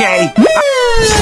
okay.